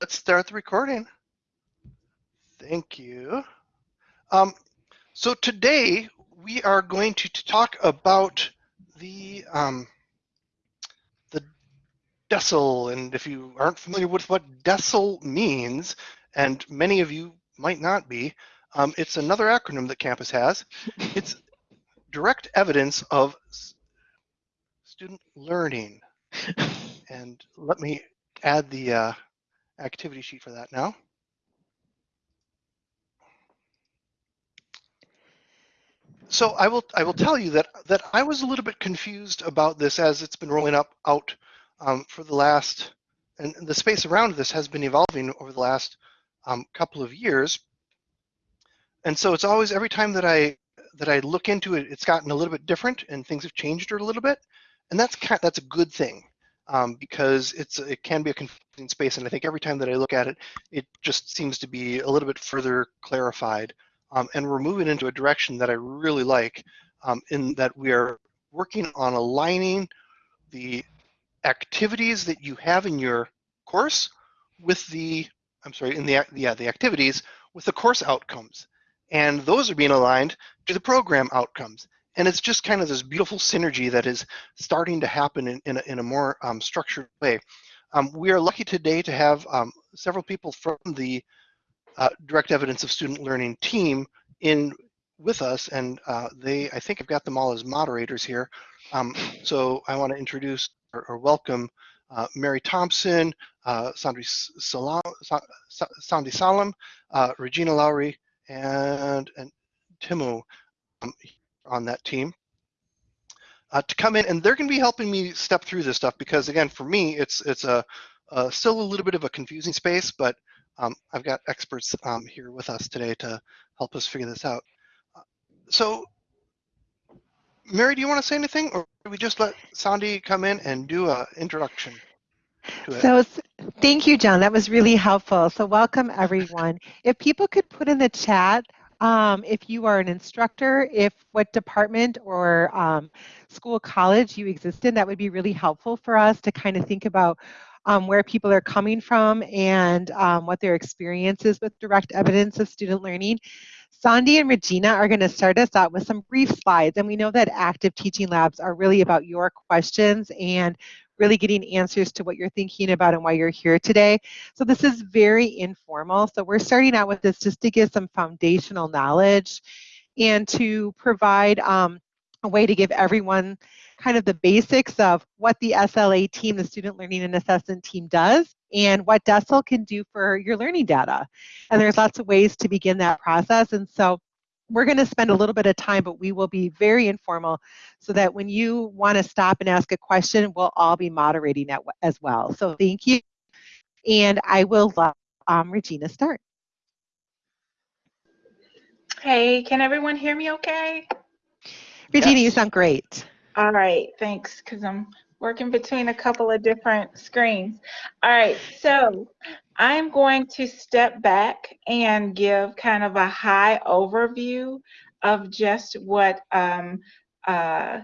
let's start the recording. Thank you. Um, so today we are going to talk about the um, the DESL, and if you aren't familiar with what DESL means, and many of you might not be, um, it's another acronym that campus has. It's direct evidence of student learning. and let me add the uh, activity sheet for that now. So I will I will tell you that that I was a little bit confused about this as it's been rolling up out um, for the last and the space around this has been evolving over the last um, couple of years. And so it's always every time that I that I look into it, it's gotten a little bit different and things have changed a little bit, and that's kind of, that's a good thing um, because it's it can be a confusing space, and I think every time that I look at it, it just seems to be a little bit further clarified, um, and we're moving into a direction that I really like, um, in that we are working on aligning the activities that you have in your course with the I'm sorry in the yeah the activities with the course outcomes, and those are being aligned to the program outcomes and it's just kind of this beautiful synergy that is starting to happen in, in, a, in a more um, structured way. Um, we are lucky today to have um, several people from the uh, direct evidence of student learning team in with us, and uh, they, I think I've got them all as moderators here. Um, so I want to introduce or, or welcome uh, Mary Thompson, uh, Sandri Salam, Sandy Salam, uh, Regina Lowry, and, and Timo um, on that team uh, to come in and they're going to be helping me step through this stuff because again for me it's it's a, a still a little bit of a confusing space but um, I've got experts um, here with us today to help us figure this out. Uh, so Mary, do you want to say anything or do we just let Sandy come in and do an introduction? So thank you, John. That was really helpful. So welcome everyone. If people could put in the chat um, if you are an instructor, if what department or um, school college you exist in, that would be really helpful for us to kind of think about um, where people are coming from and um, what their experience is with direct evidence of student learning. Sandy and Regina are going to start us out with some brief slides, and we know that active teaching labs are really about your questions and really getting answers to what you're thinking about and why you're here today. So this is very informal. So we're starting out with this just to give some foundational knowledge and to provide um, a way to give everyone kind of the basics of what the SLA team, the Student Learning and Assessment team does, and what DESL can do for your learning data. And there's lots of ways to begin that process. And so we're going to spend a little bit of time, but we will be very informal so that when you want to stop and ask a question, we'll all be moderating that as well. So thank you. And I will let um, Regina start. Hey, can everyone hear me okay? Regina, yes. you sound great. All right, thanks, because I'm working between a couple of different screens. All right, so I'm going to step back and give kind of a high overview of just what um, uh,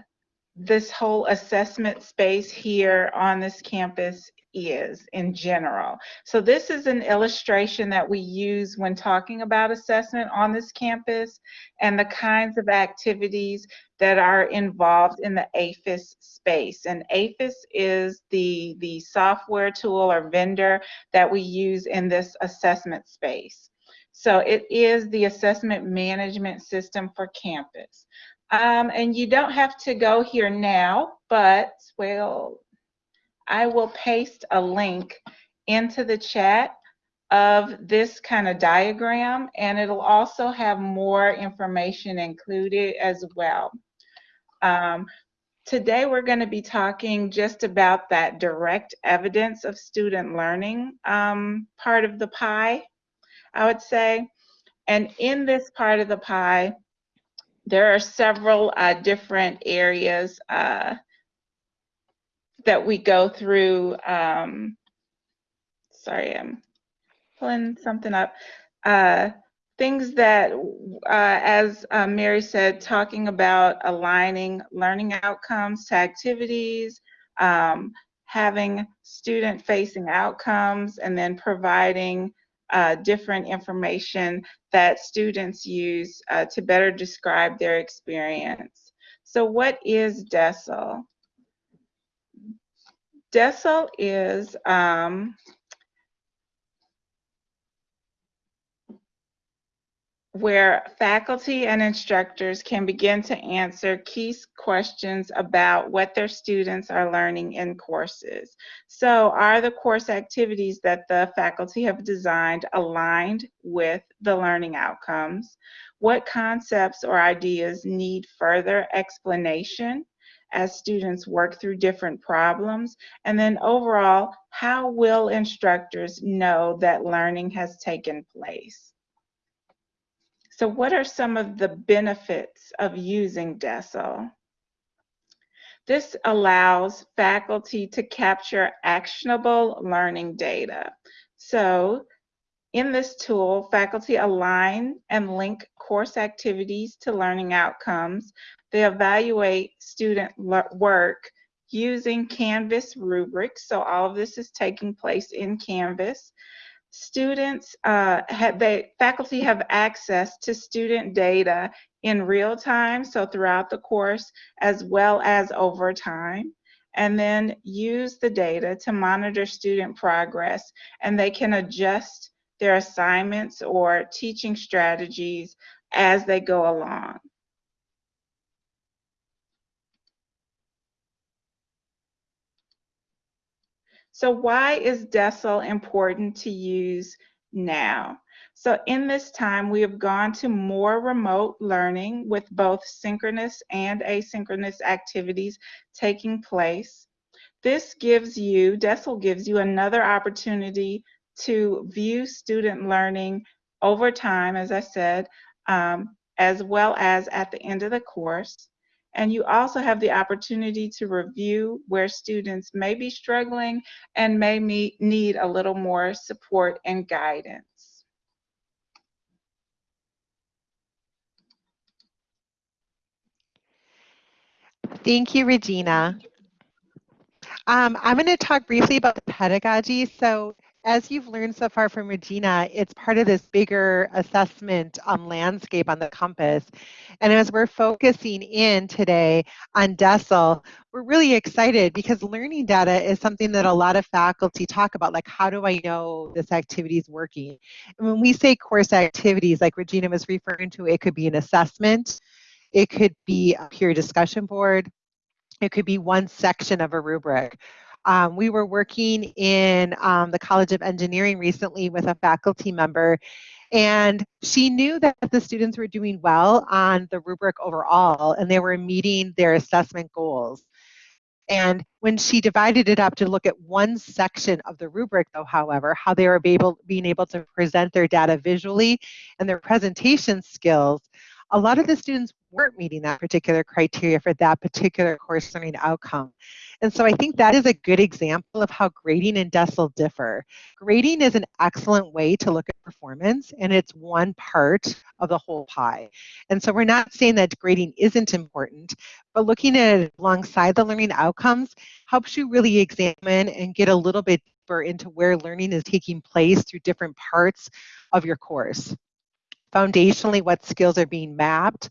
this whole assessment space here on this campus is in general. So this is an illustration that we use when talking about assessment on this campus and the kinds of activities that are involved in the AEFIS space. And AEFIS is the, the software tool or vendor that we use in this assessment space. So it is the assessment management system for campus. Um, and you don't have to go here now, but well, I will paste a link into the chat of this kind of diagram and it'll also have more information included as well. Um, today we're going to be talking just about that direct evidence of student learning um, part of the pie, I would say. And in this part of the pie, there are several uh, different areas uh, that we go through. Um, sorry, I'm pulling something up. Uh, things that, uh, as uh, Mary said, talking about aligning learning outcomes to activities, um, having student facing outcomes and then providing uh, different information that students use uh, to better describe their experience. So what is DESL? DESL is um, where faculty and instructors can begin to answer key questions about what their students are learning in courses. So are the course activities that the faculty have designed aligned with the learning outcomes? What concepts or ideas need further explanation as students work through different problems? And then overall, how will instructors know that learning has taken place? So what are some of the benefits of using DESL? This allows faculty to capture actionable learning data. So in this tool, faculty align and link course activities to learning outcomes. They evaluate student work using Canvas rubrics. So all of this is taking place in Canvas students uh, have they faculty have access to student data in real time so throughout the course as well as over time and then use the data to monitor student progress and they can adjust their assignments or teaching strategies as they go along So why is DESL important to use now? So in this time, we have gone to more remote learning with both synchronous and asynchronous activities taking place. This gives you, DESL gives you another opportunity to view student learning over time, as I said, um, as well as at the end of the course. And you also have the opportunity to review where students may be struggling and may need a little more support and guidance. Thank you, Regina. Um, I'm going to talk briefly about the pedagogy. So as you've learned so far from Regina, it's part of this bigger assessment um, landscape on the compass. And as we're focusing in today on DESL, we're really excited because learning data is something that a lot of faculty talk about, like how do I know this activity is working? And when we say course activities, like Regina was referring to, it could be an assessment, it could be a peer discussion board, it could be one section of a rubric. Um, we were working in um, the College of Engineering recently with a faculty member, and she knew that the students were doing well on the rubric overall, and they were meeting their assessment goals. And when she divided it up to look at one section of the rubric, though, however, how they were able, being able to present their data visually and their presentation skills, a lot of the students weren't meeting that particular criteria for that particular course learning outcome. And so I think that is a good example of how grading and DESL differ. Grading is an excellent way to look at performance, and it's one part of the whole pie. And so we're not saying that grading isn't important, but looking at it alongside the learning outcomes helps you really examine and get a little bit deeper into where learning is taking place through different parts of your course. Foundationally, what skills are being mapped,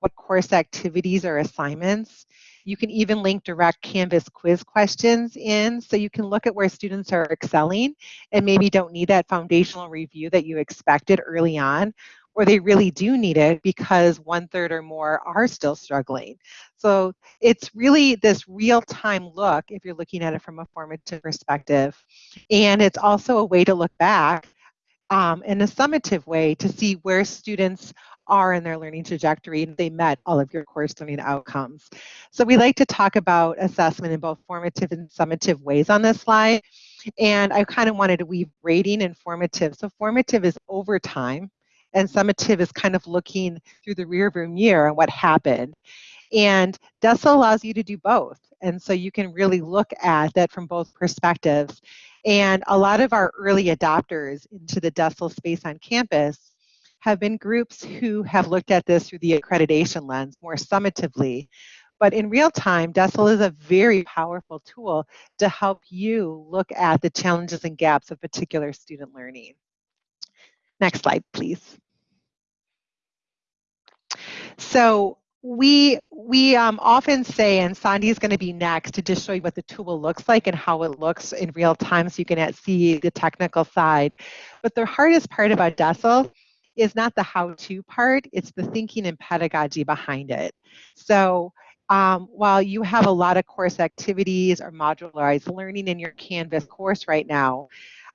what course activities or assignments, you can even link direct Canvas quiz questions in so you can look at where students are excelling and maybe don't need that foundational review that you expected early on, or they really do need it because one third or more are still struggling. So it's really this real-time look if you're looking at it from a formative perspective. And it's also a way to look back um, in a summative way to see where students are in their learning trajectory and they met all of your course learning outcomes. So we like to talk about assessment in both formative and summative ways on this slide. And I kind of wanted to weave rating and formative. So formative is over time and summative is kind of looking through the rearview mirror and what happened. And DESL allows you to do both. And so you can really look at that from both perspectives. And a lot of our early adopters into the DESL space on campus have been groups who have looked at this through the accreditation lens more summatively, But in real time, DESL is a very powerful tool to help you look at the challenges and gaps of particular student learning. Next slide, please. So we we um, often say, and Sandy is going to be next to just show you what the tool looks like and how it looks in real time so you can at see the technical side. But the hardest part about DESL is not the how-to part, it's the thinking and pedagogy behind it. So um, while you have a lot of course activities or modularized learning in your Canvas course right now,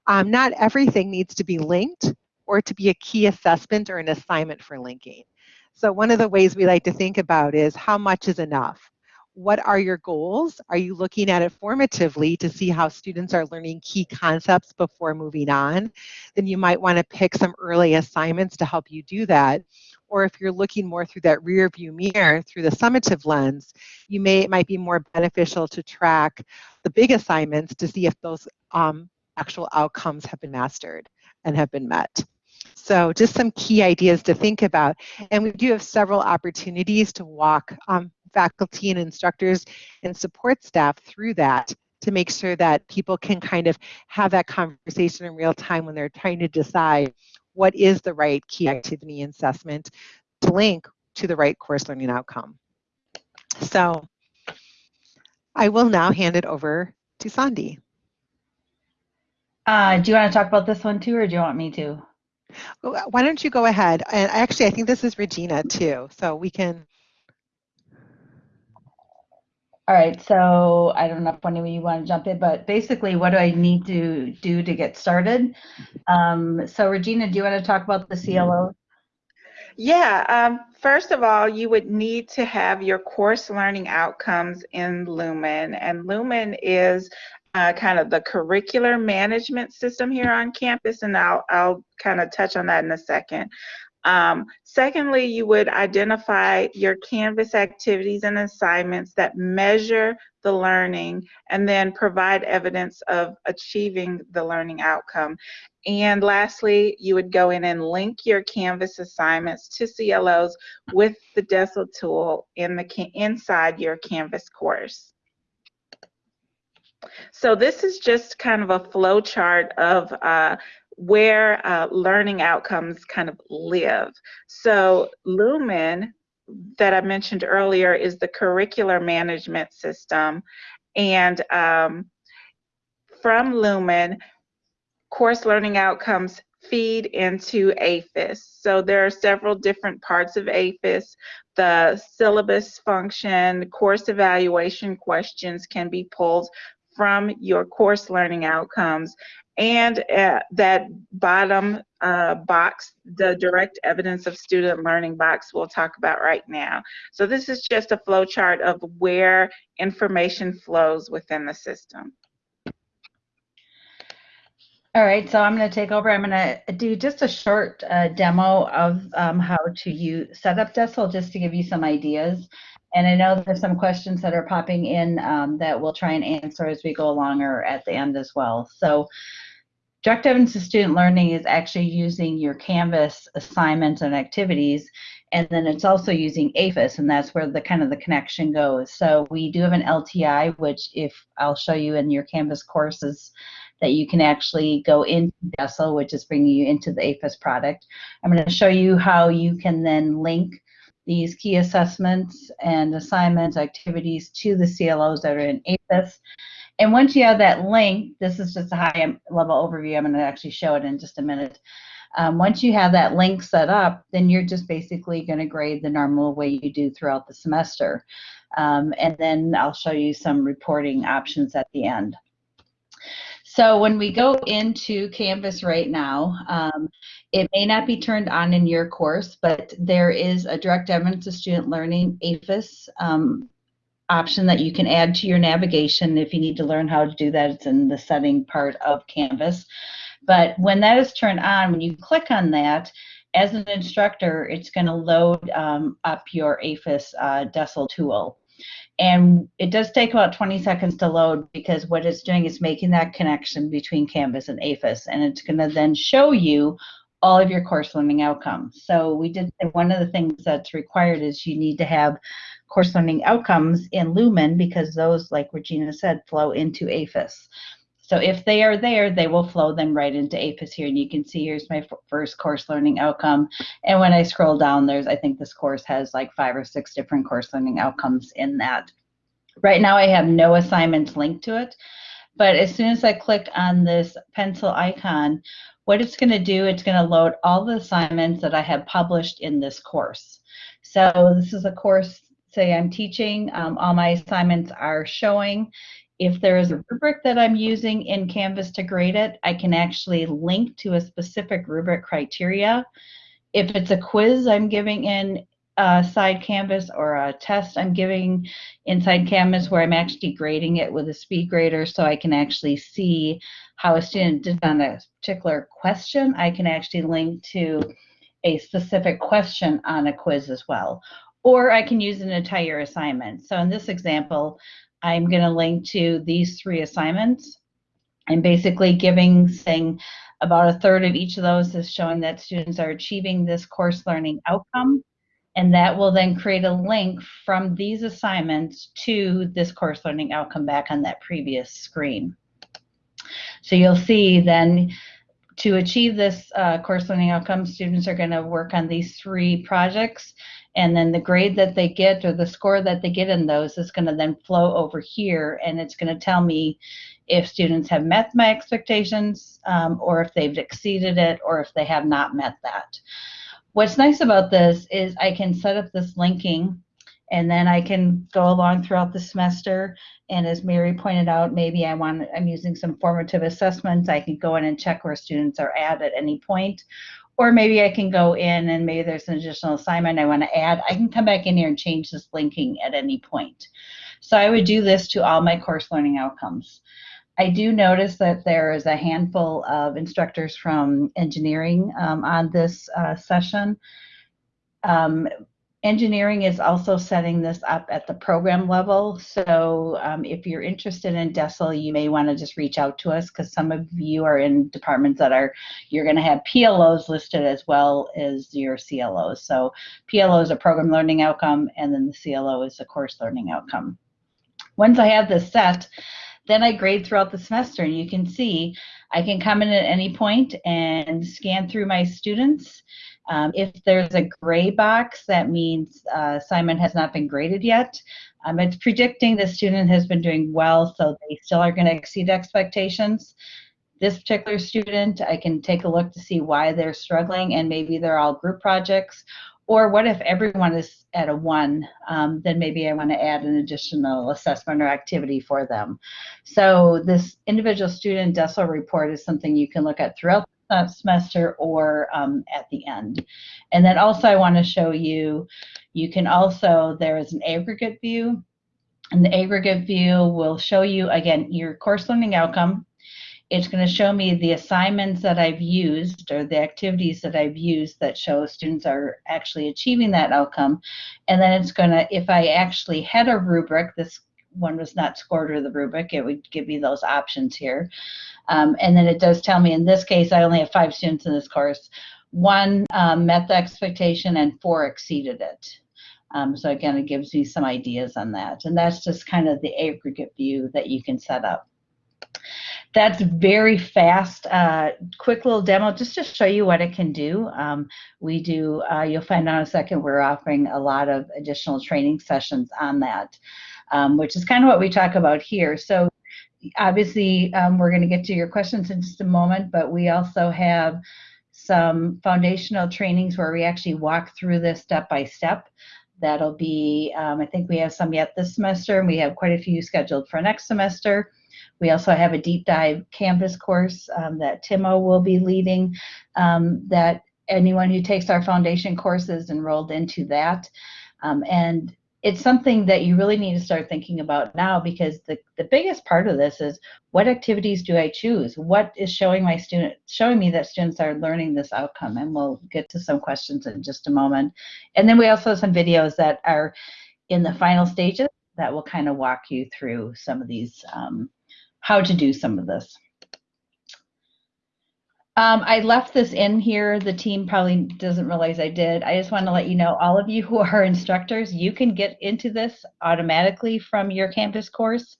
um, not everything needs to be linked or to be a key assessment or an assignment for linking. So one of the ways we like to think about is how much is enough? What are your goals? Are you looking at it formatively to see how students are learning key concepts before moving on? Then you might want to pick some early assignments to help you do that. Or if you're looking more through that rear view mirror through the summative lens, you may it might be more beneficial to track the big assignments to see if those um, actual outcomes have been mastered and have been met. So just some key ideas to think about. And we do have several opportunities to walk um, faculty and instructors and support staff through that to make sure that people can kind of have that conversation in real time when they're trying to decide what is the right key activity assessment to link to the right course learning outcome. So I will now hand it over to Sandy. Uh, do you want to talk about this one too, or do you want me to? Why don't you go ahead? And actually, I think this is Regina too, so we can. All right, so I don't know if one of you want to jump in, but basically, what do I need to do to get started? Um, so, Regina, do you want to talk about the CLO? Yeah, um, first of all, you would need to have your course learning outcomes in Lumen, and Lumen is uh, kind of the curricular management system here on campus, and I'll, I'll kind of touch on that in a second. Um, secondly, you would identify your Canvas activities and assignments that measure the learning and then provide evidence of achieving the learning outcome. And lastly, you would go in and link your Canvas assignments to CLOs with the DESL tool in the inside your Canvas course. So this is just kind of a flow chart of uh, where uh, learning outcomes kind of live. So Lumen, that I mentioned earlier, is the curricular management system. And um, from Lumen, course learning outcomes feed into AEFIS. So there are several different parts of AEFIS. The syllabus function, course evaluation questions can be pulled from your course learning outcomes and uh, that bottom uh, box, the direct evidence of student learning box we'll talk about right now. So this is just a flow chart of where information flows within the system. All right, so I'm going to take over. I'm going to do just a short uh, demo of um, how to use set up DESL just to give you some ideas. And I know there's some questions that are popping in um, that we'll try and answer as we go along or at the end as well. So direct evidence of student learning is actually using your Canvas assignments and activities, and then it's also using AEFIS, and that's where the kind of the connection goes. So we do have an LTI, which if I'll show you in your Canvas courses, that you can actually go into DESL, which is bringing you into the AEFIS product. I'm going to show you how you can then link these key assessments and assignments activities to the CLOs that are in AEFIS. And once you have that link, this is just a high level overview. I'm going to actually show it in just a minute. Um, once you have that link set up, then you're just basically going to grade the normal way you do throughout the semester. Um, and then I'll show you some reporting options at the end. So when we go into Canvas right now, um, it may not be turned on in your course, but there is a direct evidence of student learning AEFIS um, option that you can add to your navigation. If you need to learn how to do that, it's in the setting part of Canvas. But when that is turned on, when you click on that, as an instructor, it's going to load um, up your AEFIS uh, DESL tool. And it does take about 20 seconds to load because what it's doing is making that connection between Canvas and AEFIS. And it's going to then show you all of your course learning outcomes. So we did one of the things that's required is you need to have course learning outcomes in Lumen because those, like Regina said, flow into AEFIS. So if they are there, they will flow then right into AEFIS here. And you can see here's my first course learning outcome. And when I scroll down, there's, I think this course has like five or six different course learning outcomes in that. Right now I have no assignments linked to it. But as soon as I click on this pencil icon, what it's going to do, it's going to load all the assignments that I have published in this course. So this is a course, say I'm teaching, um, all my assignments are showing. If there is a rubric that I'm using in Canvas to grade it, I can actually link to a specific rubric criteria. If it's a quiz I'm giving in uh, side Canvas or a test I'm giving inside Canvas where I'm actually grading it with a speed grader so I can actually see how a student did on a particular question, I can actually link to a specific question on a quiz as well. Or I can use an entire assignment. So in this example, I'm going to link to these three assignments. I'm basically giving, saying about a third of each of those is showing that students are achieving this course learning outcome and that will then create a link from these assignments to this course learning outcome back on that previous screen. So you'll see then to achieve this uh, course learning outcome, students are going to work on these three projects and then the grade that they get or the score that they get in those is going to then flow over here and it's going to tell me if students have met my expectations um, or if they've exceeded it or if they have not met that. What's nice about this is I can set up this linking and then I can go along throughout the semester. And as Mary pointed out, maybe I want, I'm using some formative assessments. I can go in and check where students are at at any point. Or maybe I can go in and maybe there's an additional assignment I want to add. I can come back in here and change this linking at any point. So I would do this to all my course learning outcomes. I do notice that there is a handful of instructors from engineering um, on this uh, session. Um, engineering is also setting this up at the program level. So um, if you're interested in DESL, you may want to just reach out to us because some of you are in departments that are, you're going to have PLOs listed as well as your CLOs. So PLO is a program learning outcome and then the CLO is a course learning outcome. Once I have this set, then I grade throughout the semester and you can see I can come in at any point and scan through my students. Um, if there's a gray box, that means uh, assignment has not been graded yet. Um, it's predicting the student has been doing well, so they still are going to exceed expectations. This particular student, I can take a look to see why they're struggling, and maybe they're all group projects, or what if everyone is at a one? Um, then maybe I want to add an additional assessment or activity for them. So this individual student DESL report is something you can look at throughout the semester or um, at the end. And then also I want to show you, you can also, there is an aggregate view. And the aggregate view will show you, again, your course learning outcome, it's going to show me the assignments that I've used or the activities that I've used that show students are actually achieving that outcome. And then it's going to, if I actually had a rubric, this one was not scored or the rubric, it would give me those options here. Um, and then it does tell me, in this case, I only have five students in this course. One um, met the expectation and four exceeded it. Um, so again, it gives me some ideas on that. And that's just kind of the aggregate view that you can set up that's very fast, uh, quick little demo just to show you what it can do. Um, we do, uh, you'll find out in a second, we're offering a lot of additional training sessions on that, um, which is kind of what we talk about here. So obviously, um, we're going to get to your questions in just a moment, but we also have some foundational trainings where we actually walk through this step by step. That'll be, um, I think we have some yet this semester, and we have quite a few scheduled for next semester. We also have a deep dive Canvas course um, that Timo will be leading um, that anyone who takes our foundation courses enrolled into that. Um, and it's something that you really need to start thinking about now because the, the biggest part of this is what activities do I choose? What is showing my student showing me that students are learning this outcome? And we'll get to some questions in just a moment. And then we also have some videos that are in the final stages that will kind of walk you through some of these um, how to do some of this. Um, I left this in here. The team probably doesn't realize I did. I just want to let you know, all of you who are instructors, you can get into this automatically from your campus course.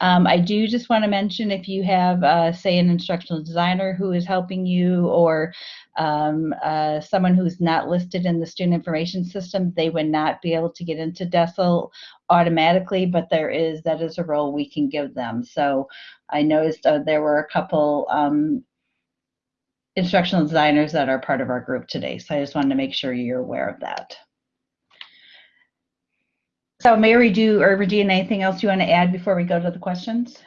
Um, I do just want to mention if you have, uh, say, an instructional designer who is helping you or um, uh, someone who's not listed in the student information system, they would not be able to get into DESL automatically, but there is, that is a role we can give them. So I noticed uh, there were a couple um, instructional designers that are part of our group today. So I just wanted to make sure you're aware of that. So Mary, do or Regina, anything else you want to add before we go to the questions?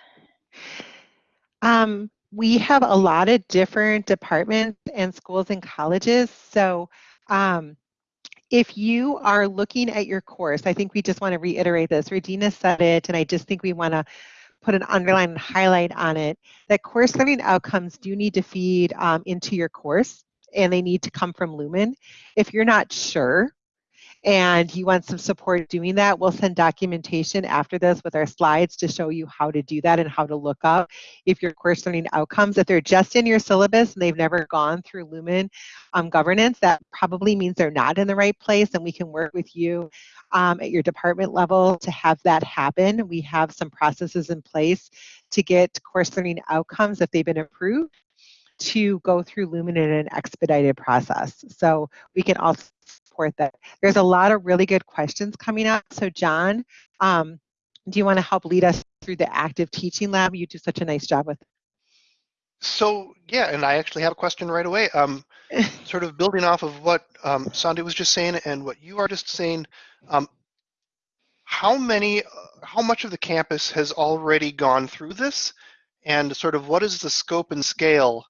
Um, we have a lot of different departments and schools and colleges. So um, if you are looking at your course, I think we just want to reiterate this. Regina said it, and I just think we want to put an underline and highlight on it, that course learning outcomes do need to feed um, into your course and they need to come from Lumen. If you're not sure and you want some support doing that, we'll send documentation after this with our slides to show you how to do that and how to look up if your course learning outcomes, if they're just in your syllabus and they've never gone through Lumen um, governance, that probably means they're not in the right place and we can work with you um, at your department level to have that happen. We have some processes in place to get course learning outcomes if they've been approved to go through Lumen in an expedited process. So we can also support that. There's a lot of really good questions coming up. So John, um, do you want to help lead us through the active teaching lab? You do such a nice job with. So yeah, and I actually have a question right away. Um, sort of building off of what um, Sandy was just saying and what you are just saying. Um, how many, uh, how much of the campus has already gone through this, and sort of what is the scope and scale?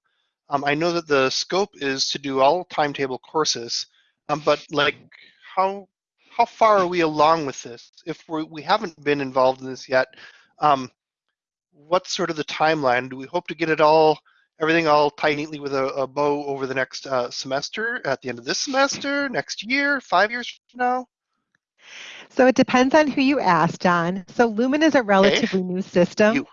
Um, I know that the scope is to do all timetable courses, um, but like how how far are we along with this? If we're, we haven't been involved in this yet, um, what's sort of the timeline? Do we hope to get it all, everything all tied neatly with a, a bow over the next uh, semester, at the end of this semester, next year, five years from now? So it depends on who you ask, John. So Lumen is a relatively new system. You.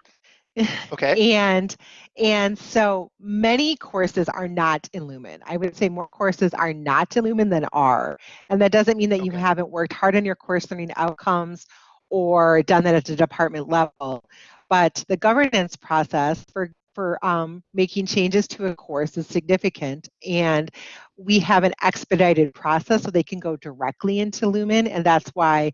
Okay. and and so many courses are not in Lumen. I would say more courses are not in Lumen than are. And that doesn't mean that you haven't worked hard on your course learning outcomes or done that at the department level. But the governance process for for um, making changes to a course is significant and we have an expedited process so they can go directly into Lumen and that's why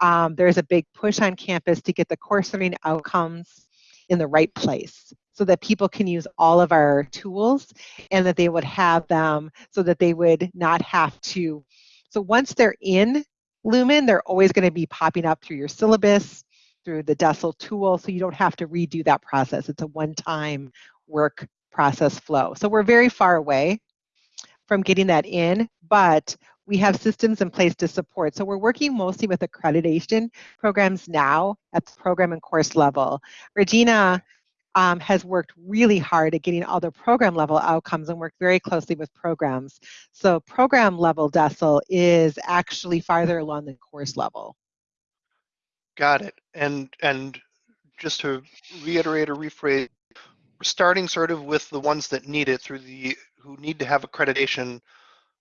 um, there's a big push on campus to get the course learning outcomes in the right place so that people can use all of our tools and that they would have them so that they would not have to. So once they're in Lumen, they're always going to be popping up through your syllabus, through the DESL tool, so you don't have to redo that process. It's a one-time work process flow. So we're very far away from getting that in, but we have systems in place to support. So we're working mostly with accreditation programs now at the program and course level. Regina um, has worked really hard at getting all the program level outcomes and worked very closely with programs. So program level DESL is actually farther along than course level. Got it. And and just to reiterate or rephrase, we're starting sort of with the ones that need it through the who need to have accreditation.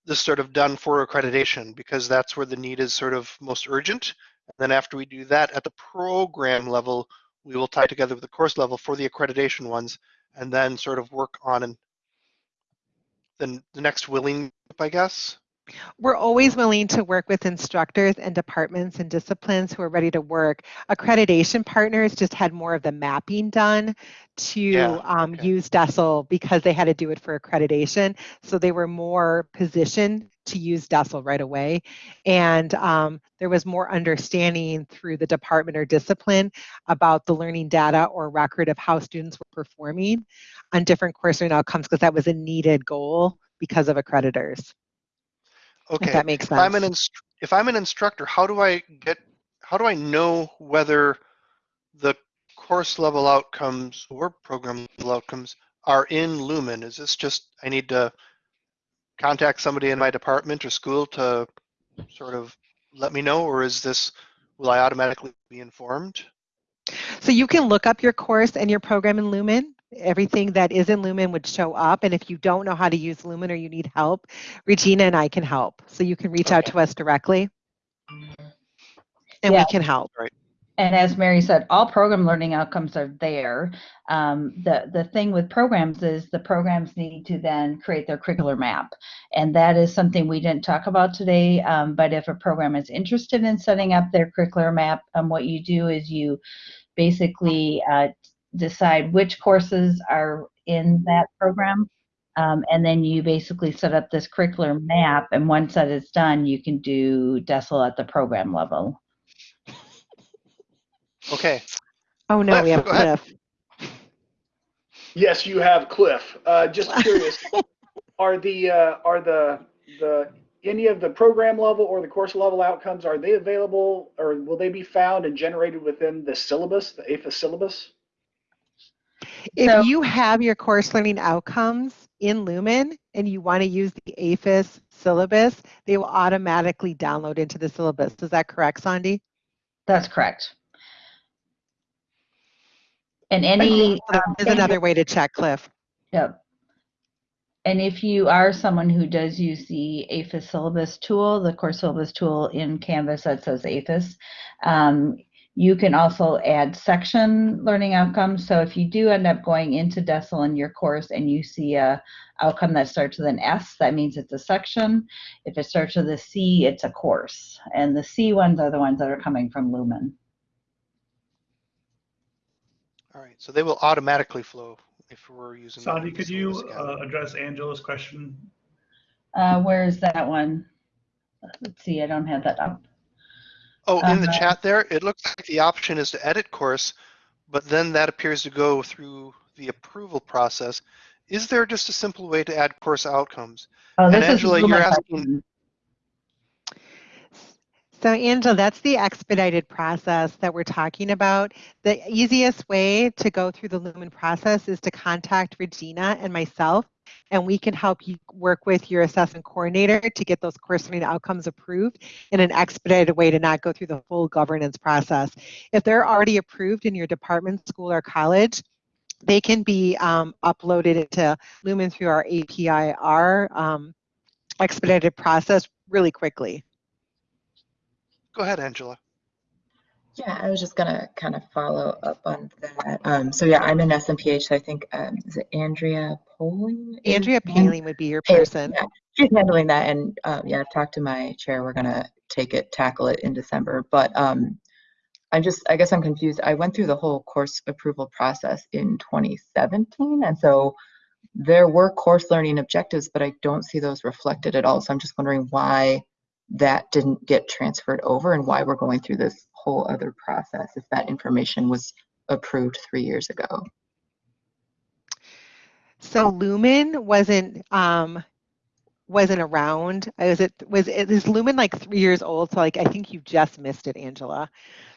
This sort of done for accreditation because that's where the need is sort of most urgent. And then after we do that at the program level, we will tie together with the course level for the accreditation ones, and then sort of work on and then the next willing, I guess. We're always willing to work with instructors and departments and disciplines who are ready to work. Accreditation partners just had more of the mapping done to Yeah, um, okay. use DESL because they had to do it for accreditation. So they were more positioned to use DESL right away. And um, there was more understanding through the department or discipline about the learning data or record of how students were performing on different course learning outcomes because that was a needed goal because of accreditors. Okay. If that makes if I'm an sense. inst- if I'm an instructor, how do I get how do I know whether the course level outcomes or program level outcomes are in Lumen? Is this just I need to contact somebody in my department or school to sort of let me know, or is this will I automatically be informed? So you can look up your course and your program in Lumen everything that is in Lumen would show up. And if you don't know how to use Lumen or you need help, Regina and I can help. So you can reach out to us directly and Yeah. we can help. And as Mary said, all program learning outcomes are there. Um, the, the thing with programs is the programs need to then create their curricular map. And that is something we didn't talk about today. Um, but if a program is interested in setting up their curricular map, um, what you do is you basically uh, decide which courses are in that program. Um, and then you basically set up this curricular map. And once that is done, you can do DESL at the program level. Okay. Oh no, we have go ahead. Cliff. Yes, you have Cliff. Uh, just curious, are the uh, are the the any of the program level or the course level outcomes are they available or will they be found and generated within the syllabus, the APHA syllabus? If So- you have your course learning outcomes in Lumen and you want to use the AEFIS syllabus, they will automatically download into the syllabus. Is that correct, Sandy? That's correct. And any, um, Is another way to check, Cliff. Yep. And if you are someone who does use the AEFIS syllabus tool, the course syllabus tool in Canvas that says APHIS, um, you can also add section learning outcomes. So if you do end up going into DESL in your course and you see a outcome that starts with an S, that means it's a section. If it starts with a C, it's a course. And the C ones are the ones that are coming from Lumen. All right. So they will automatically flow if we're using. Sandy, could you uh, address Angela's question? Uh, where is that one? Let's see, I don't have that up. Oh, in the Uh-huh. chat there, it looks like the option is to edit course, but then that appears to go through the approval process. Is there just a simple way to add course outcomes? Oh, And this is Angela, you're asking- So Angela, that's the expedited process that we're talking about. The easiest way to go through the Lumen process is to contact Regina and myself, and we can help you work with your assessment coordinator to get those course learning outcomes approved in an expedited way to not go through the full governance process. If they're already approved in your department, school, or college, they can be um, uploaded into Lumen through our APIR um, expedited process really quickly. Go ahead, Angela. Yeah, I was just gonna kind of follow up on that. Um, so yeah, I'm in SMPH, so I think, um, is it Andrea Poling? Andrea Paling would be your person. yeah. She's handling that and, um, yeah, I've talked to my chair. We're gonna take it, tackle it in December, but, um, I just, I guess I'm confused. I went through the whole course approval process in 2017, and so there were course learning objectives, but I don't see those reflected at all. So I'm just wondering why that didn't get transferred over and why we're going through this whole other process if that information was approved three years ago. So Lumen wasn't um wasn't around. Was it was it is Lumen like three years old? So like I think you just missed it, Angela.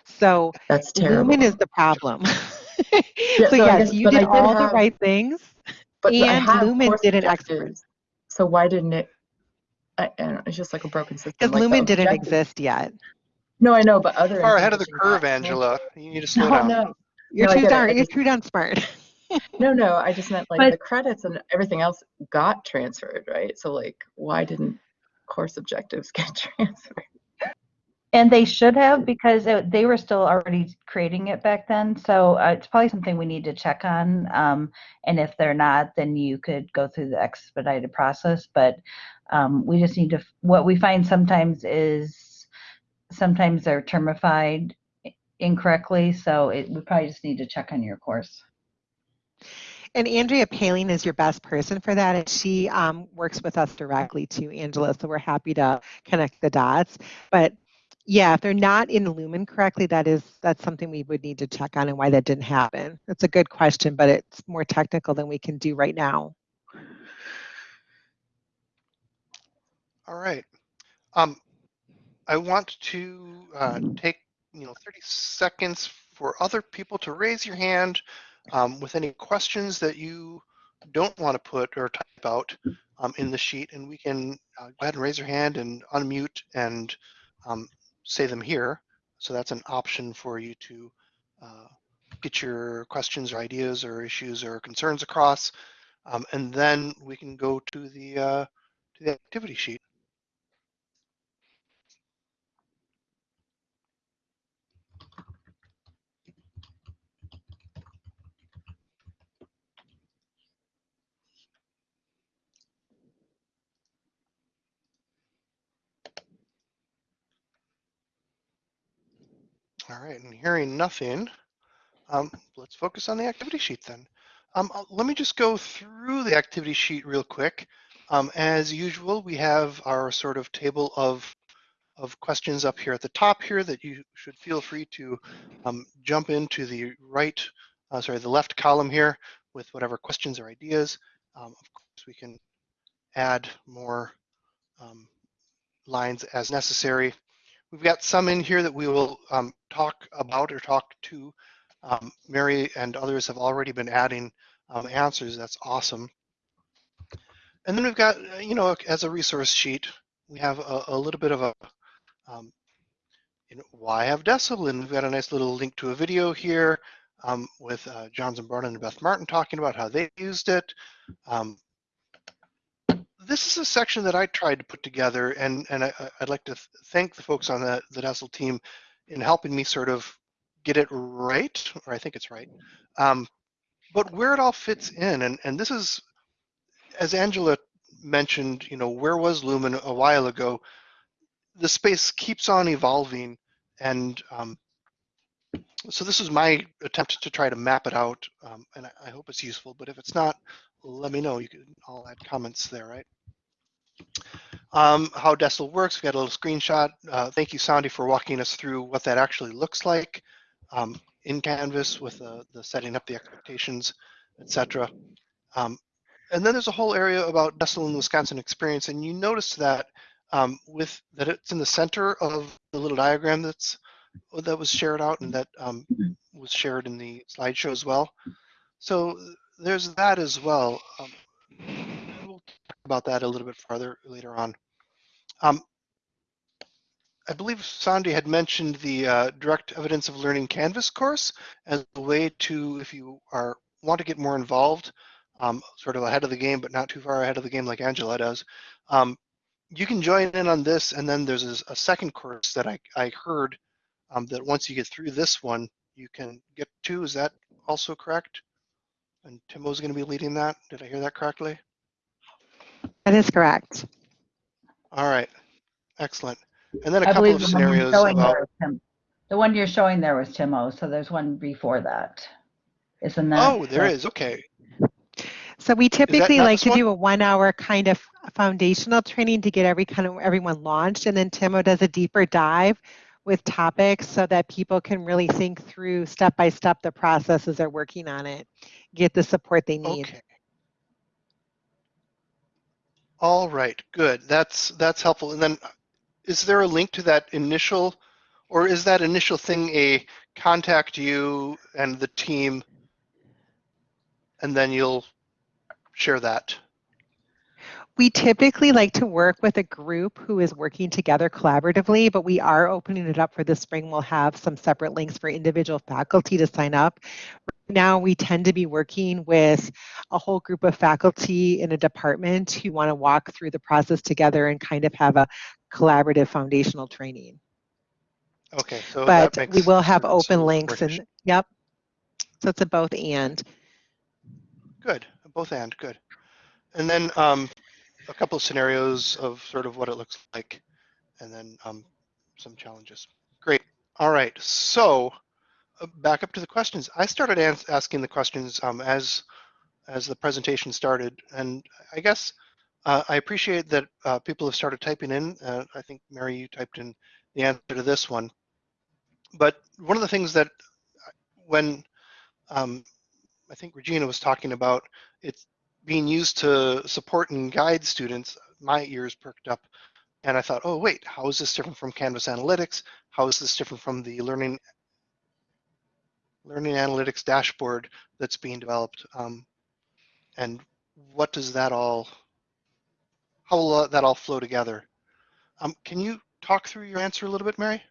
So That's terrible. Lumen is the problem. Yeah, so so yes, guess- you did did all the right things. But and have Lumen did an expert. So why didn't it? I, I don't know, it's just like a broken system. Because like Lumen didn't exist yet. No, I know, but other. Far ahead of the curve, got Angela. You need to slow No, down. no, You're No, I too get darn you're just- too darn smart. no, no. I just meant like But- the credits and everything else got transferred, right? So like, why didn't course objectives get transferred? And they should have because it, they were still already creating it back then. So uh, it's probably something we need to check on. Um, and if they're not, then you could go through the expedited process. But um, we just need to, what we find sometimes is sometimes they're termified incorrectly. So it, we probably just need to check on your course. And Andrea Paling is your best person for that, and she um, works with us directly too, Angela. So we're happy to connect the dots. But yeah, if they're not in Lumen correctly, that is that's something we would need to check on and why that didn't happen. That's a good question, but it's more technical than we can do right now. All right. Um, I want to uh, take you know 30 seconds for other people to raise your hand um, with any questions that you don't want to put or type out um, in the sheet, and we can uh, go ahead and raise your hand and unmute and um, say them here. So that's an option for you to uh, get your questions or ideas or issues or concerns across. Um, and then we can go to the, uh, to the activity sheet. All right, and hearing nothing, um, let's focus on the activity sheet then. Um, uh, let me just go through the activity sheet real quick. Um, as usual, we have our sort of table of of questions up here at the top here that you should feel free to um, jump into the right, uh, sorry, the left column here with whatever questions or ideas. Um, of course, we can add more um, lines as necessary. We've got some in here that we will um, talk about or talk to. Um, Mary and others have already been adding um, answers. That's awesome. And then we've got, you know, as a resource sheet, we have a, a little bit of a, um, you know, why have DESL? And we've got a nice little link to a video here um, with uh, John Zimbrona and Beth Martin talking about how they used it. Um, this is a section that I tried to put together, and and I, would like to th thank the folks on the the DESL team in helping me sort of get it right, or I think it's right. Um, but where it all fits in, and and this is, as Angela mentioned, you know, where was Lumen a while ago? The space keeps on evolving, and um, so this is my attempt to try to map it out, um, and I, I hope it's useful. But if it's not, let me know. You can all add comments there, right? Um, how DESL works, we got a little screenshot. Uh, thank you, Sandy, for walking us through what that actually looks like um, in Canvas with the, the setting up the expectations, etc. Um, and then there's a whole area about DESL and Wisconsin experience, and you notice that um, with that it's in the center of the little diagram that's that was shared out and that um, was shared in the slideshow as well. So there's that as well. Um, we'll talk about that a little bit farther later on. Um, I believe Sandy had mentioned the uh, Direct Evidence of Learning Canvas course as a way to, if you are want to get more involved, um, sort of ahead of the game, but not too far ahead of the game like Angela does, um, you can join in on this. And then there's a, a second course that I, I heard um, that once you get through this one, you can get to. Is that also correct? And Timo's going to be leading that. Did I hear that correctly? That is correct. All right, excellent. And then a I couple believe of the one you're scenarios showing about. there was Tim. The one you're showing there was Timo, so there's one before that. Isn't that? Oh, there correct? is. Okay. So we typically not like this to one? do a one hour kind of foundational training to get every kind of everyone launched. And then Timo does a deeper dive with topics so that people can really think through step by step the process as they're working on it, get the support they need. Okay. All right, good. That's that's helpful. And then is there a link to that initial or is that initial thing a contact you and the team and then you'll share that? We typically like to work with a group who is working together collaboratively, but we are opening it up for the spring. We'll have some separate links for individual faculty to sign up. Now we tend to be working with a whole group of faculty in a department who want to walk through the process together and kind of have a collaborative foundational training. Okay, so but that makes we will have open links and yep. So it's a both and. Good, both and good. And then um, a couple of scenarios of sort of what it looks like, and then um, some challenges. Great. All right. So uh, back up to the questions. I started asking the questions um, as as the presentation started, and I guess uh, I appreciate that uh, people have started typing in. Uh, I think Mary, you typed in the answer to this one. But one of the things that uh, when um, I think Regina was talking about it's being used to support and guide students, my ears perked up and I thought, oh, wait, how is this different from Canvas Analytics? How is this different from the learning learning analytics dashboard that's being developed? Um, and what does that all, how will that all flow together? Um, can you talk through your answer a little bit, Mary?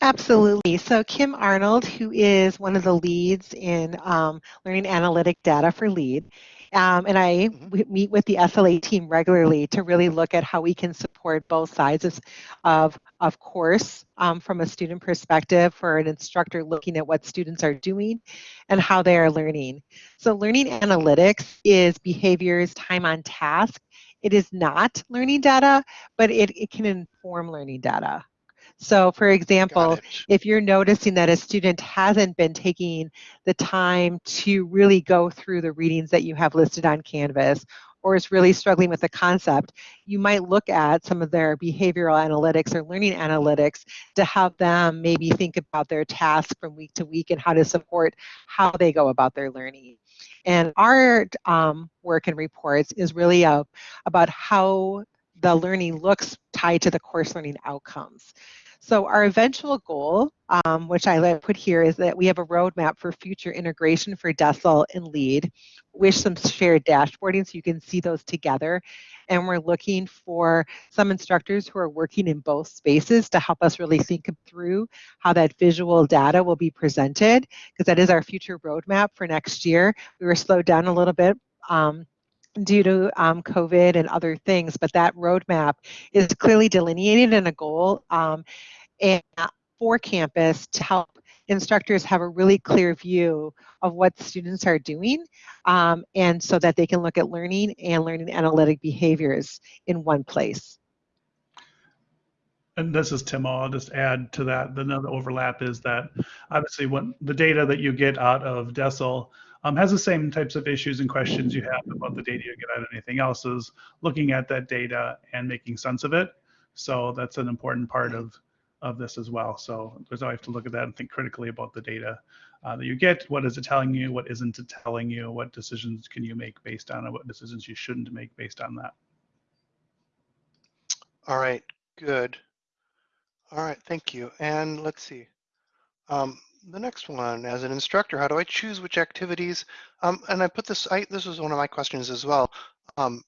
Absolutely. So Kim Arnold, who is one of the leads in um, learning analytic data for LEAD, um, and I meet with the SLA team regularly to really look at how we can support both sides of, of, of course, um, from a student perspective for an instructor looking at what students are doing and how they are learning. So learning analytics is behaviors, time on task. It is not learning data, but it, it can inform learning data. So for example, if you're noticing that a student hasn't been taking the time to really go through the readings that you have listed on Canvas or is really struggling with the concept, you might look at some of their behavioral analytics or learning analytics to have them maybe think about their tasks from week to week and how to support how they go about their learning. And our um, work and reports is really uh, about how the learning looks tied to the course learning outcomes. So our eventual goal, um, which I put here, is that we have a roadmap for future integration for DESL and LEAD with some shared dashboarding so you can see those together. And we're looking for some instructors who are working in both spaces to help us really think through how that visual data will be presented, because that is our future roadmap for next year. We were slowed down a little bit um, due to um, COVID and other things, but that roadmap is clearly delineated in a goal um, and for campus to help instructors have a really clear view of what students are doing um, and so that they can look at learning and learning analytic behaviors in one place. And this is Tim. I'll just add to that. Another overlap is that obviously when the data that you get out of DESL um, has the same types of issues and questions you have about the data you get out of anything else is looking at that data and making sense of it. So that's an important part of, of this as well. So there's always to look at that and think critically about the data uh, that you get. What is it telling you? What isn't it telling you? What decisions can you make based on it? What decisions you shouldn't make based on that? All right, good. All right, thank you. And let's see. Um, the next one, as an instructor, how do I choose which activities? Um, and I put this, I, this was one of my questions as well. Um,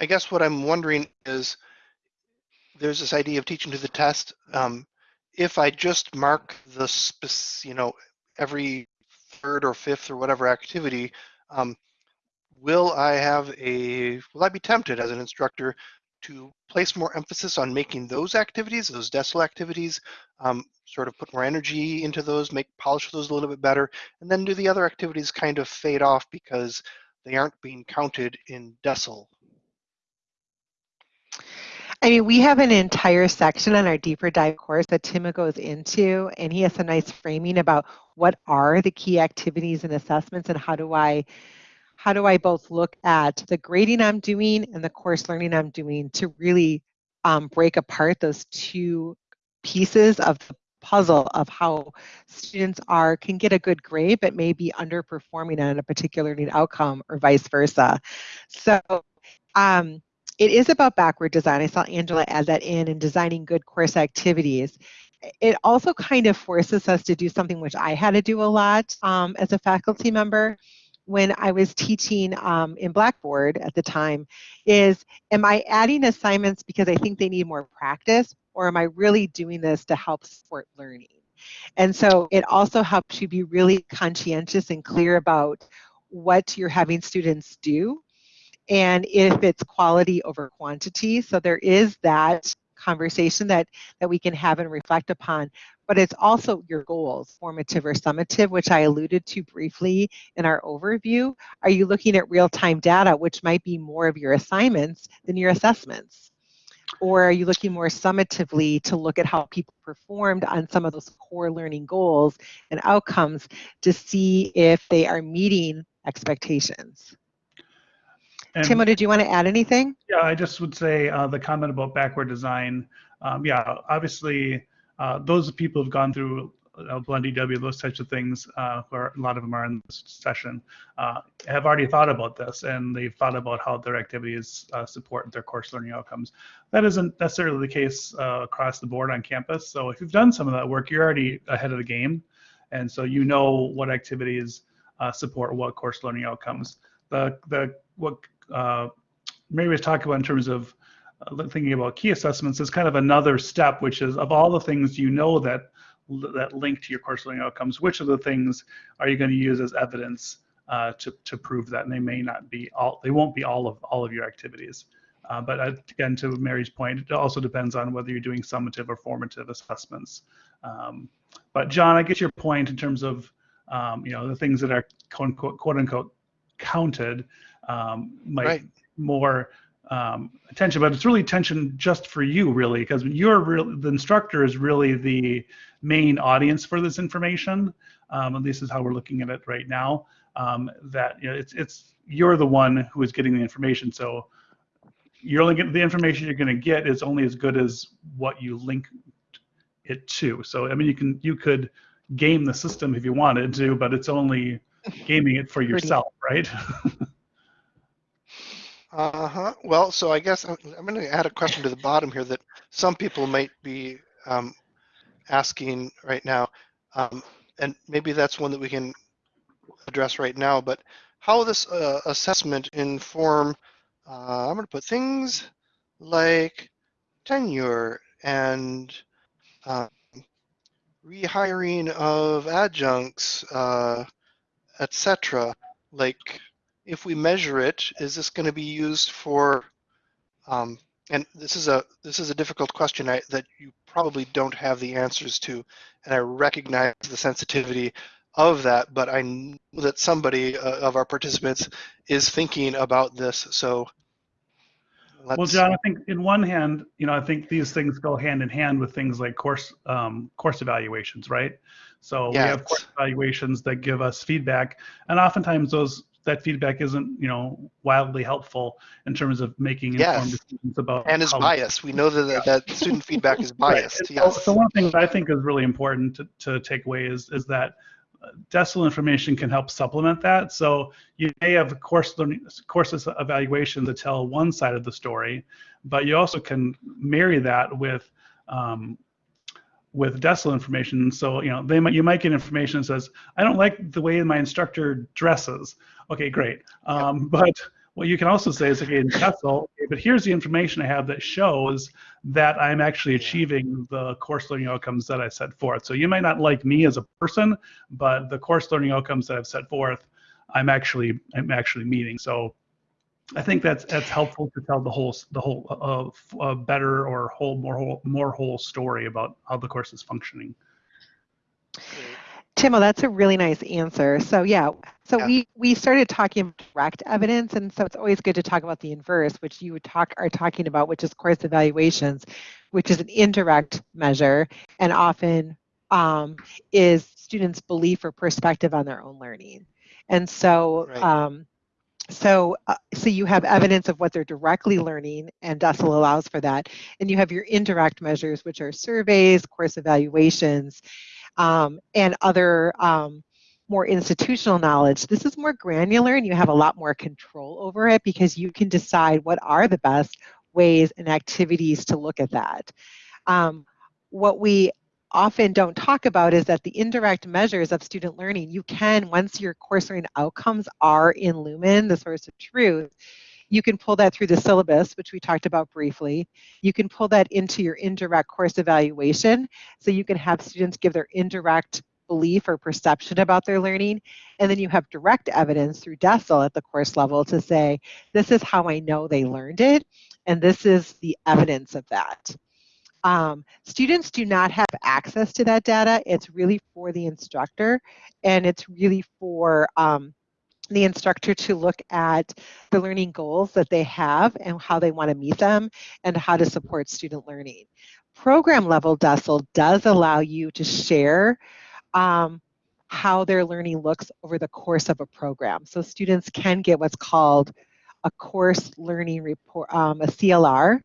I guess what I'm wondering is, there's this idea of teaching to the test. Um, if I just mark the, you know, every third or fifth or whatever activity, um, will I have a, will I be tempted as an instructor to place more emphasis on making those activities, those DESL activities, um, sort of put more energy into those, make polish those a little bit better, and then do the other activities kind of fade off because they aren't being counted in DESL. I mean, we have an entire section on our deeper dive course that Tim goes into, and he has a nice framing about what are the key activities and assessments and how do I how do I both look at the grading I'm doing and the course learning I'm doing to really um, break apart those two pieces of the puzzle of how students are can get a good grade but may be underperforming on a particular learning outcome or vice versa. So um, it is about backward design. I saw Angela add that in and designing good course activities. It also kind of forces us to do something which I had to do a lot um, as a faculty member when I was teaching um, in Blackboard at the time is, am I adding assignments because I think they need more practice or am I really doing this to help support learning? And so it also helps you be really conscientious and clear about what you're having students do and if it's quality over quantity. So there is that conversation that, that we can have and reflect upon, but it's also your goals, formative or summative, which I alluded to briefly in our overview. Are you looking at real-time data, which might be more of your assignments than your assessments? Or are you looking more summatively to look at how people performed on some of those core learning goals and outcomes to see if they are meeting expectations? And- Timo, did you want to add anything? Yeah, I just would say uh, the comment about backward design. Um, yeah, obviously, uh, those people who've gone through uh, Blend EW, those types of things, uh, where a lot of them are in this session, uh, have already thought about this and they've thought about how their activities uh, support their course learning outcomes. That isn't necessarily the case uh, across the board on campus. So if you've done some of that work, you're already ahead of the game. And so you know what activities uh, support what course learning outcomes. The, the what Mary was talking about in terms of thinking about key assessments is kind of another step, which is of all the things you know that that link to your course learning outcomes, which of the things are you going to use as evidence uh, to, to prove that? And they may not be all, they won't be all of all of your activities. Uh, but again, to Mary's point, it also depends on whether you're doing summative or formative assessments. Um, but John, I get your point in terms of um, you know the things that are quote unquote, quote unquote counted um, might Right. more um, attention, but it's really attention just for you, really, because you're real. The instructor is really the main audience for this information. Um, at least is how we're looking at it right now. Um, that you know, it's it's you're the one who is getting the information. So you're only getting the information you're going to get is only as good as what you link it to. So I mean, you can you could game the system if you wanted to, but it's only gaming it for yourself, right? Uh-huh. Well, so I guess I'm, I'm going to add a question to the bottom here that some people might be um, asking right now, um, and maybe that's one that we can address right now. But how this uh, assessment inform? Uh, I'm going to put things like tenure and um, rehiring of adjuncts, uh, etc. Like if we measure it, is this going to be used for? Um, and this is a this is a difficult question I, that you probably don't have the answers to, and I recognize the sensitivity of that. But I know that somebody uh, of our participants is thinking about this. So, Well, John, I think in one hand, you know, I think these things go hand in hand with things like course um, course evaluations, right? So we have course evaluations that give us feedback, and oftentimes those that feedback isn't, you know, wildly helpful in terms of making informed Yes. decisions about and is biased. We know that that student feedback is biased. So, Yes. so one thing that I think is really important to, to take away is, is that uh, DESL information can help supplement that. So you may have course learning, courses evaluation that tell one side of the story, but you also can marry that with um, with DESL information. So you know they might you might get information that says I don't like the way my instructor dresses. Okay, great. Um, But what you can also say is okay in DESL, okay, but here's the information I have that shows that I'm actually achieving the course learning outcomes that I set forth. So you might not like me as a person, but the course learning outcomes that I've set forth, I'm actually I'm actually meeting. So I think that's that's helpful to tell the whole the whole uh, uh, better or whole more whole more whole story about how the course is functioning. Timo, that's a really nice answer. So yeah, so Yeah. we we started talking about direct evidence, and so it's always good to talk about the inverse, which you would talk are talking about, which is course evaluations, which is an indirect measure, and often um, is students' belief or perspective on their own learning. And so, Right. um, so uh, so you have evidence of what they're directly learning, and DESL allows for that. And you have your indirect measures, which are surveys, course evaluations, um, and other um, more institutional knowledge. This is more granular and you have a lot more control over it because you can decide what are the best ways and activities to look at that. Um, what we often don't talk about is that the indirect measures of student learning, you can, once your course learning outcomes are in Lumen, the source of truth, you can pull that through the syllabus, which we talked about briefly. You can pull that into your indirect course evaluation, so you can have students give their indirect belief or perception about their learning. And then you have direct evidence through DESL at the course level to say, this is how I know they learned it, and this is the evidence of that. Um, students do not have access to that data. It's really for the instructor, and it's really for um, the instructor to look at the learning goals that they have and how they want to meet them and how to support student learning. Program level DESL does allow you to share um, how their learning looks over the course of a program. So students can get what's called a course learning report, um, a CLR,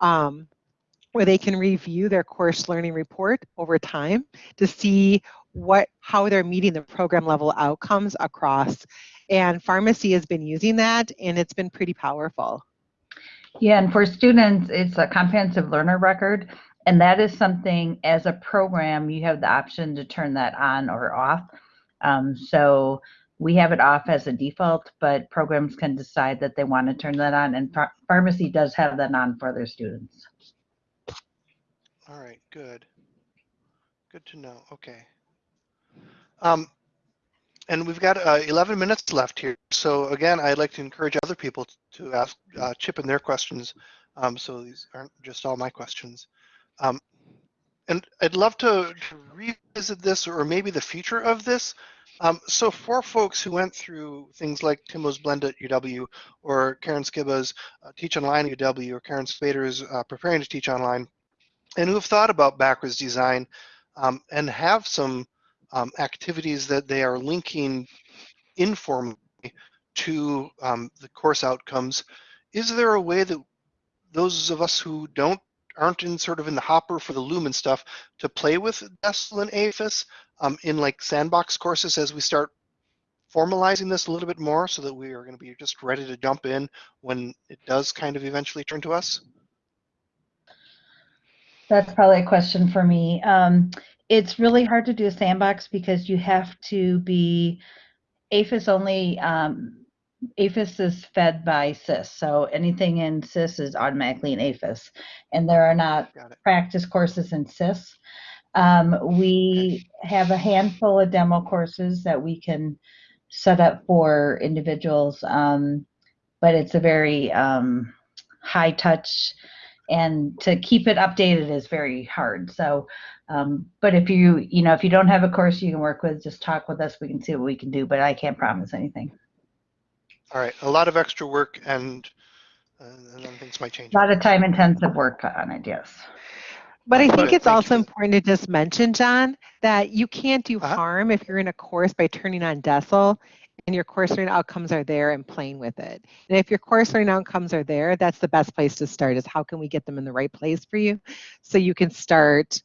um, where they can review their course learning report over time to see what how they're meeting the program level outcomes across. And pharmacy has been using that, and it's been pretty powerful. Yeah, and for students, it's a comprehensive learner record. And that is something as a program, you have the option to turn that on or off. Um, so we have it off as a default, but programs can decide that they want to turn that on, and ph- pharmacy does have that on for their students. All right, good. Good to know. Okay. Um, and we've got uh, 11 minutes left here. So again, I'd like to encourage other people to ask, uh, chip in their questions. Um, so these aren't just all my questions. Um, and I'd love to, to revisit this or maybe the future of this. Um, so for folks who went through things like Timo's Blend at UW or Karen Skiba's uh, Teach Online at UW or Karen Spader's uh, Preparing to Teach Online, and who have thought about backwards design um, and have some um, activities that they are linking informally to um, the course outcomes, is there a way that those of us who don't aren't in sort of in the hopper for the Lumen stuff to play with DESL and AEFIS um, in like sandbox courses as we start formalizing this a little bit more so that we are going to be just ready to jump in when it does kind of eventually turn to us? That's probably a question for me. Um, it's really hard to do a sandbox because you have to be AEFIS only. Um, AEFIS is fed by SIS, so anything in SIS is automatically in AEFIS, and there are not practice courses in SIS. Um, we have a handful of demo courses that we can set up for individuals, um, but it's a very um, high touch and to keep it updated is very hard. So, um, but if you, you know, if you don't have a course you can work with, just talk with us. We can see what we can do, but I can't promise anything. All right, a lot of extra work and, uh, and then things might change. A lot of time intensive work on it, yes. But I think it. it's also you. important to just mention, John, that you can't do Uh-huh. harm if you're in a course by turning on DESL and your course learning outcomes are there and playing with it. And if your course learning outcomes are there, that's the best place to start is how can we get them in the right place for you so you can start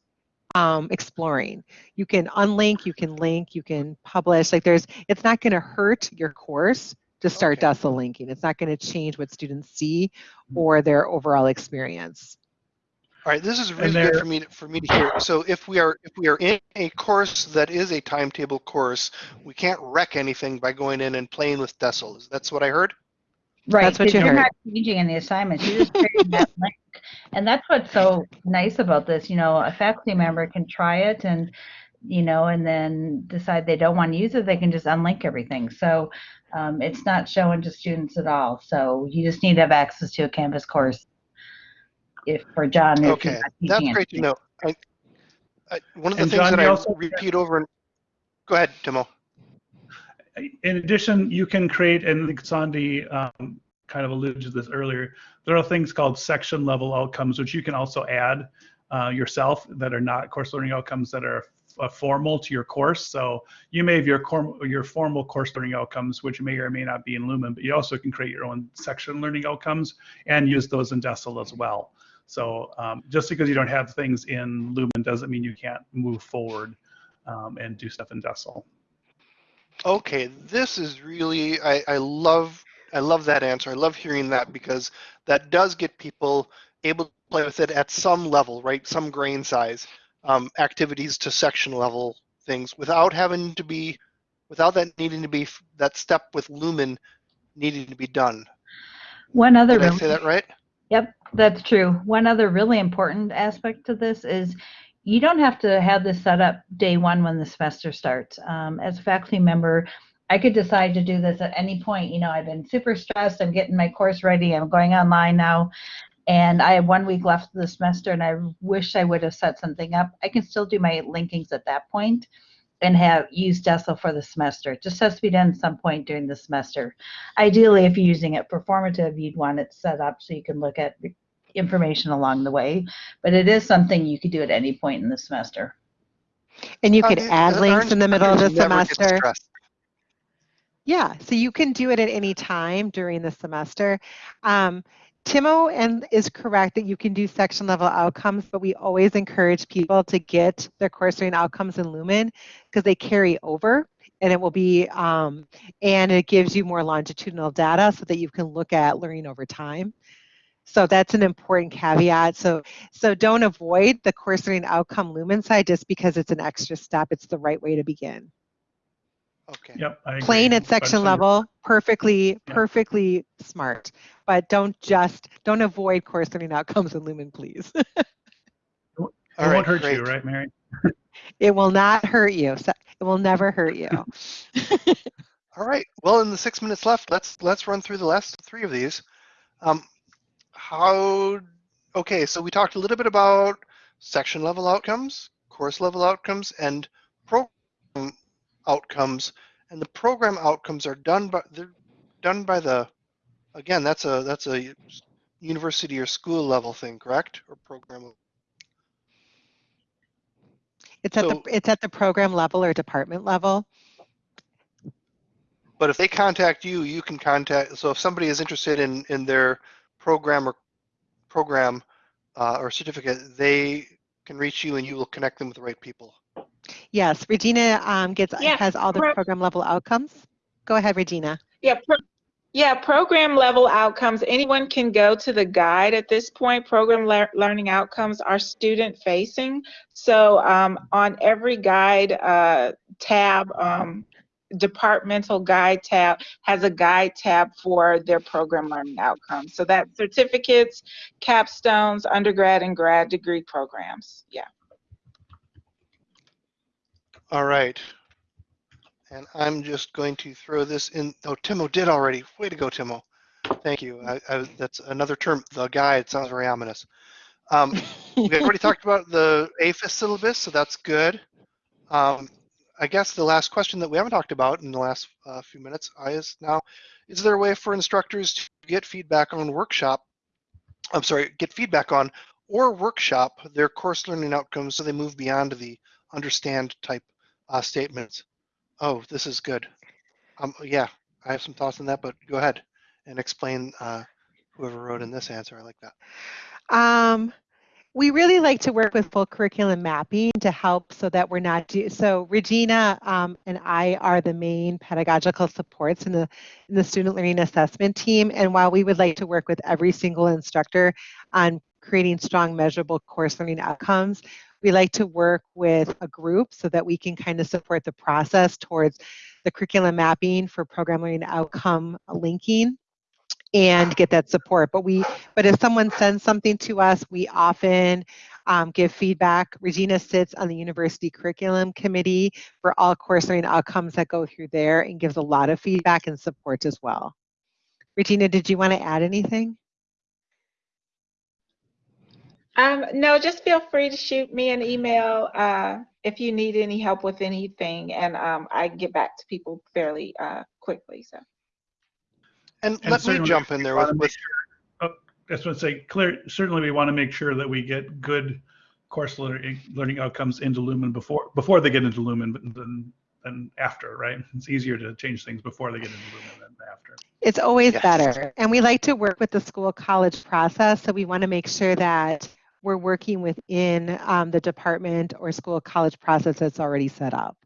um, exploring. You can unlink, you can link, you can publish. Like there's, it's not going to hurt your course to start Okay. DESL linking. It's not going to change what students see or their overall experience. All right, this is really there- good for me to, for me to hear. So if we are if we are in a course that is a timetable course, we can't wreck anything by going in and playing with decils. That's what I heard. Right. That's what 'cause you you're heard. not changing any assignments. You're just creating that link. And that's what's so nice about this. You know, a faculty member can try it and, you know, and then decide they don't want to use it. They can just unlink everything. So um, it's not showing to students at all. So you just need to have access to a Canvas course. If for John, if he's Okay, not that's teaching great to anything. know. I, I, one of the And things John, that you I also- repeat over and go ahead, Timo. in addition, you can create, and I think Sandy um, kind of alluded to this earlier, there are things called section level outcomes, which you can also add uh, yourself that are not course learning outcomes that are uh, formal to your course. So you may have your, cor- your formal course learning outcomes, which may or may not be in Lumen, but you also can create your own section learning outcomes and use those in DESL as well. So um, just because you don't have things in Lumen doesn't mean you can't move forward um, and do stuff in DESL. Okay, this is really I, I love I love that answer. I love hearing that because that does get people able to play with it at some level, right? Some grain size um, activities to section level things without having to be without that needing to be that step with Lumen needing to be done. One other Did I say that right? Yep, that's true. One other really important aspect to this is you don't have to have this set up day one when the semester starts. Um, as a faculty member, I could decide to do this at any point. You know, I've been super stressed. I'm getting my course ready. I'm going online now. And I have one week left of the semester and I wish I would have set something up. I can still do my linkings at that point and have used DESL for the semester. It just has to be done at some point during the semester. Ideally, if you're using it for formative, you'd want it set up so you can look at information along the way. But it is something you could do at any point in the semester. And you could the- add links in the middle of the instructors never get semester. Yeah, so you can do it at any time during the semester. Um, Timo and is correct that you can do section level outcomes, but we always encourage people to get their course learning outcomes in Lumen because they carry over and it will be, um, and it gives you more longitudinal data so that you can look at learning over time. So that's an important caveat. So, so don't avoid the course learning outcome Lumen side just because it's an extra step. It's the right way to begin. Okay. Yep. I agree. Plain at section Especially- level, perfectly, Yeah. perfectly smart. But don't just, don't avoid course learning outcomes in Lumen, please. It All right, won't hurt great. you, right, Mary? It will not hurt you. So- It will never hurt you. All right. Well, in the six minutes left, let's let's run through the last three of these. Um, how? Okay, so we talked a little bit about section level outcomes, course level outcomes, and program outcomes. And the program outcomes are done by they're done by the. Again, that's a that's a university or school level thing, correct? Or program. It's at the, it's at the program level or department level. But if they contact you, you can contact. So if somebody is interested in in their program or program uh, or certificate, they can reach you, and you will connect them with the right people. Yes, Regina um, gets, Yeah, has all the pro- program level outcomes. Go ahead, Regina. Yeah, pro- yeah, program level outcomes. Anyone can go to the guide at this point. Program lear- learning outcomes are student facing. So um, on every guide uh, tab, um, departmental guide tab has a guide tab for their program learning outcomes. So that's certificates, capstones, undergrad and grad degree programs. Yeah. All right. And I'm just going to throw this in. Oh, Timo did already. Way to go, Timo. Thank you. I, I, that's another term. The guide sounds very ominous. Um, we already talked about the AEFIS syllabus, so that's good. Um, I guess the last question that we haven't talked about in the last uh, few minutes is now, is there a way for instructors to get feedback on workshop, I'm sorry, get feedback on or workshop their course learning outcomes so they move beyond the understand type uh, statements? Oh, this is good. Um, yeah, I have some thoughts on that, but go ahead and explain uh, whoever wrote in this answer. I like that. Um, we really like to work with full curriculum mapping to help so that we're not do so Regina um, and I are the main pedagogical supports in the in the student learning assessment team and while we would like to work with every single instructor on creating strong measurable course learning outcomes we like to work with a group so that we can kind of support the process towards the curriculum mapping for program learning outcome linking and get that support but we but if someone sends something to us, we often um, give feedback. Regina sits on the university curriculum committee for all course learning outcomes that go through there and gives a lot of feedback and support as well. Regina, did you want to add anything? Um, no, just feel free to shoot me an email uh, if you need any help with anything, and um, I get back to people fairly uh, quickly. So. And, And let me jump in there with, make with sure- oh, That's what I say. Clear. Certainly, we want to make sure that we get good course learning, learning outcomes into Lumen before before they get into Lumen, but than than after, right? It's easier to change things before they get into Lumen than after. It's always Yes. better. And we like to work with the school college process. So we want to make sure that we're working within um, the department or school college process that's already set up.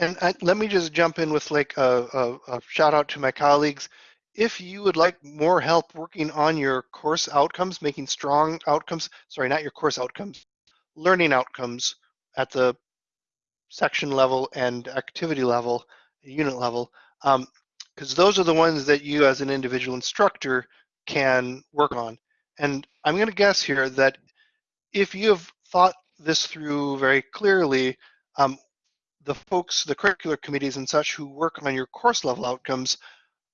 And I, let me just jump in with like a, a, a shout out to my colleagues. If you would like more help working on your course outcomes, making strong outcomes, sorry, not your course outcomes, learning outcomes at the section level and activity level, unit level, because those are the ones that you as an individual instructor can work on. And I'm going to guess here that if you have thought this through very clearly, um, the folks, the curricular committees and such who work on your course level outcomes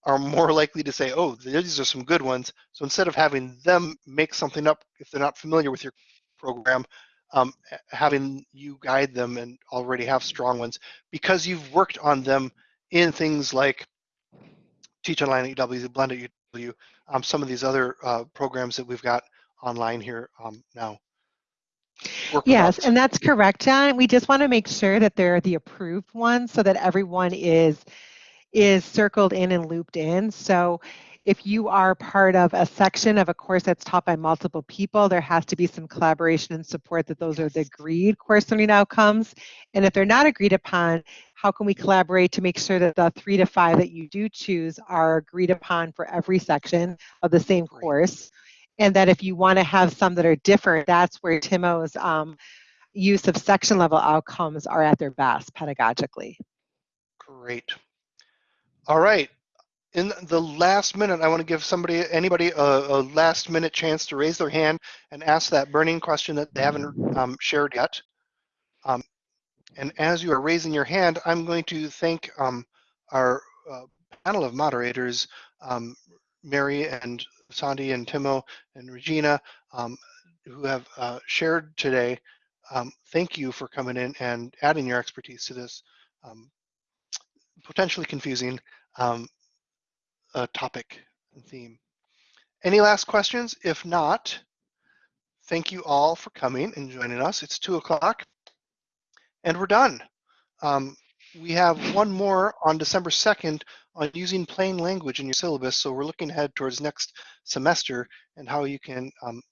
are more likely to say, oh, these are some good ones. So instead of having them make something up if they're not familiar with your program, um, having you guide them and already have strong ones because you've worked on them in things like Teach Online at UW, Blend at UW, um, some of these other uh, programs that we've got online here um, now. Yes, and that's correct, John. We just want to make sure that they're the approved ones so that everyone is is circled in and looped in. So if you are part of a section of a course that's taught by multiple people, there has to be some collaboration and support that those are the agreed course learning outcomes. And if they're not agreed upon, how can we collaborate to make sure that the three to five that you do choose are agreed upon for every section of the same course? And that if you want to have some that are different, that's where Timo's um, use of section level outcomes are at their best pedagogically. Great. All right. In the last minute, I want to give somebody, anybody, a, a last minute chance to raise their hand and ask that burning question that they haven't um, shared yet. Um, and as you are raising your hand, I'm going to thank um, our uh, panel of moderators, um, Mary and Sandy and Timo and Regina, um, who have uh, shared today. Um, thank you for coming in and adding your expertise to this um, potentially confusing um, uh, topic and theme. Any last questions? If not, thank you all for coming and joining us. It's two o'clock and we're done. Um, we have one more on December 2nd on using plain language in your syllabus. So we're looking ahead towards next semester and how you can um,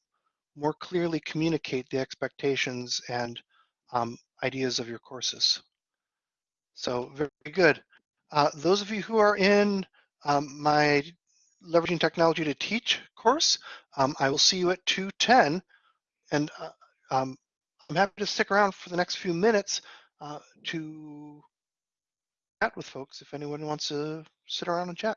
more clearly communicate the expectations and um, ideas of your courses. So very good. Uh, those of you who are in um, my Leveraging Technology to Teach course, um, I will see you at 210. And uh, um, I'm happy to stick around for the next few minutes uh, to chat with folks if anyone wants to sit around and chat.